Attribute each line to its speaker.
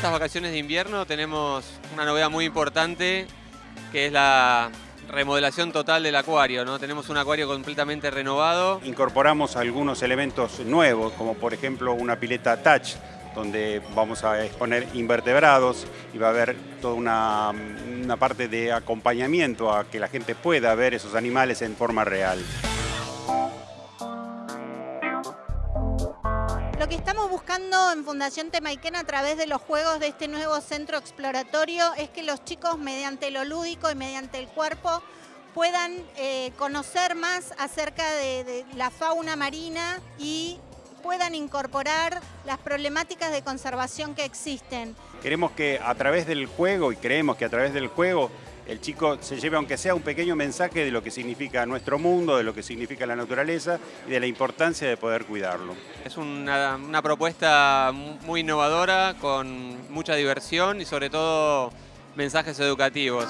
Speaker 1: estas vacaciones de invierno tenemos una novedad muy importante que es la remodelación total del acuario, ¿no? Tenemos un acuario completamente renovado.
Speaker 2: Incorporamos algunos elementos nuevos, como por ejemplo una pileta touch, donde vamos a exponer invertebrados y va a haber toda una, una parte de acompañamiento a que la gente pueda ver esos animales en forma real.
Speaker 3: Lo que estamos buscando en Fundación Temaiken a través de los juegos de este nuevo centro exploratorio es que los chicos mediante lo lúdico y mediante el cuerpo puedan eh, conocer más acerca de, de la fauna marina y puedan incorporar las problemáticas de conservación que existen.
Speaker 2: Queremos que a través del juego, y creemos que a través del juego, el chico se lleve aunque sea un pequeño mensaje de lo que significa nuestro mundo, de lo que significa la naturaleza y de la importancia de poder cuidarlo.
Speaker 1: Es una, una propuesta muy innovadora, con mucha diversión y sobre todo mensajes educativos.